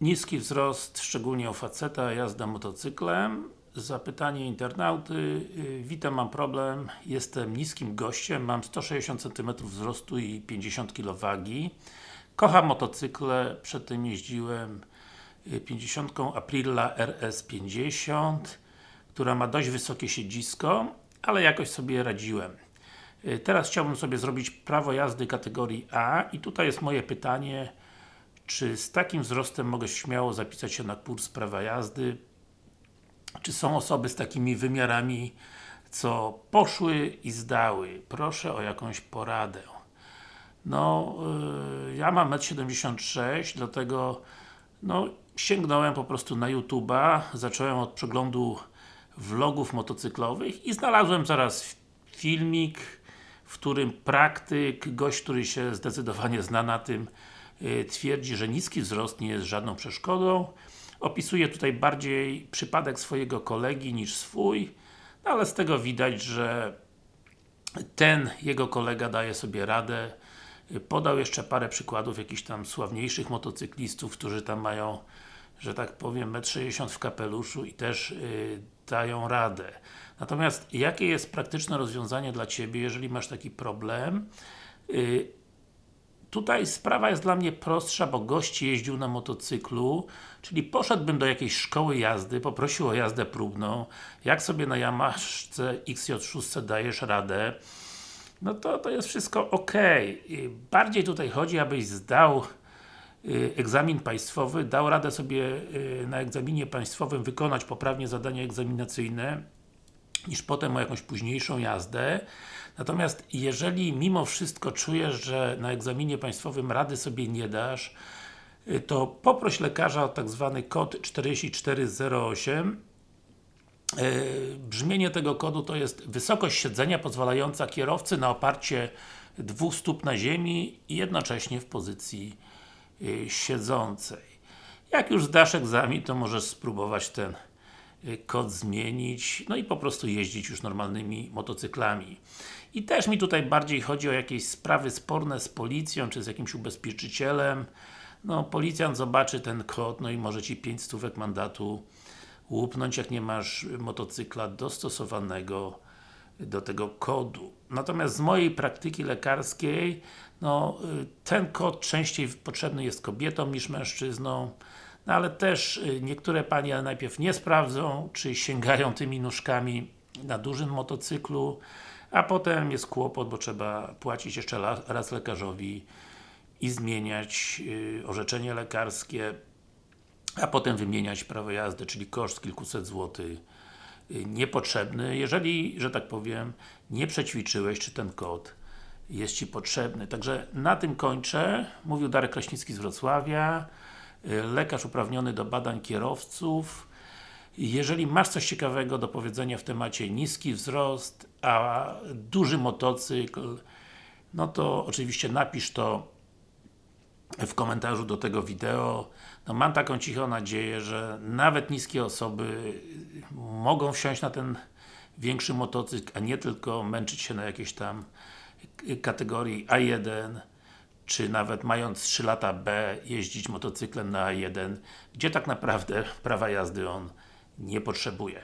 Niski wzrost, szczególnie u faceta, jazda motocyklem. Zapytanie internauty. Y, Witam, mam problem. Jestem niskim gościem, mam 160 cm wzrostu i 50 kg wagi. Kocham motocykle, przedtem jeździłem y, 50 Aprilla RS50 która ma dość wysokie siedzisko, ale jakoś sobie radziłem. Y, Teraz chciałbym sobie zrobić prawo jazdy kategorii A i tutaj jest moje pytanie czy z takim wzrostem mogę śmiało zapisać się na kurs prawa jazdy? Czy są osoby z takimi wymiarami, co poszły i zdały? Proszę o jakąś poradę. No, yy, ja mam 1,76 m, dlatego no, sięgnąłem po prostu na YouTube'a, zacząłem od przeglądu vlogów motocyklowych i znalazłem zaraz filmik, w którym praktyk, gość, który się zdecydowanie zna na tym, twierdzi, że niski wzrost nie jest żadną przeszkodą. Opisuje tutaj bardziej przypadek swojego kolegi niż swój, no ale z tego widać, że ten jego kolega daje sobie radę. Podał jeszcze parę przykładów jakichś tam sławniejszych motocyklistów, którzy tam mają, że tak powiem, 1,60 m w kapeluszu i też yy, dają radę. Natomiast jakie jest praktyczne rozwiązanie dla Ciebie, jeżeli masz taki problem? Yy, Tutaj sprawa jest dla mnie prostsza, bo gość jeździł na motocyklu, czyli poszedłbym do jakiejś szkoły jazdy, poprosił o jazdę próbną, jak sobie na Yamaszce XJ6 dajesz radę, no to to jest wszystko ok. Bardziej tutaj chodzi, abyś zdał y, egzamin państwowy, dał radę sobie y, na egzaminie państwowym wykonać poprawnie zadania egzaminacyjne, niż potem o jakąś późniejszą jazdę. Natomiast jeżeli mimo wszystko czujesz, że na egzaminie państwowym rady sobie nie dasz, y, to poproś lekarza o tak zwany kod 4408 Yy, Brzmienie tego kodu to jest wysokość siedzenia pozwalająca kierowcy na oparcie dwóch stóp na ziemi i jednocześnie w pozycji yy, siedzącej. Jak już zdasz egzamin, to możesz spróbować ten kod zmienić, no i po prostu jeździć już normalnymi motocyklami. I też mi tutaj bardziej chodzi o jakieś sprawy sporne z policją, czy z jakimś ubezpieczycielem. No, policjant zobaczy ten kod, no i może Ci 5 stówek mandatu łupnąć, jak nie masz motocykla dostosowanego do tego kodu. Natomiast z mojej praktyki lekarskiej, no, y, ten kod częściej potrzebny jest kobietom niż mężczyznom, no ale też y, niektóre Panie najpierw nie sprawdzą, czy sięgają tymi nóżkami na dużym motocyklu, a potem jest kłopot, bo trzeba płacić jeszcze raz lekarzowi i zmieniać y, orzeczenie lekarskie, a potem wymieniać prawo jazdy, czyli koszt kilkuset złotych y, niepotrzebny, jeżeli, że tak powiem, nie przećwiczyłeś, czy ten kod jest Ci potrzebny. Także na tym kończę. Mówił Darek Kraśnicki z Wrocławia, lekarz uprawniony do badań kierowców. Jeżeli masz coś ciekawego do powiedzenia w temacie niski wzrost, a duży motocykl, no to oczywiście napisz to w komentarzu do tego wideo. No mam taką cichą nadzieję, że nawet niskie osoby mogą wsiąść na ten większy motocykl, a nie tylko męczyć się na jakiejś tam kategorii A1 czy nawet mając 3 lata B jeździć motocyklem na A1, gdzie tak naprawdę prawa jazdy on nie potrzebuje.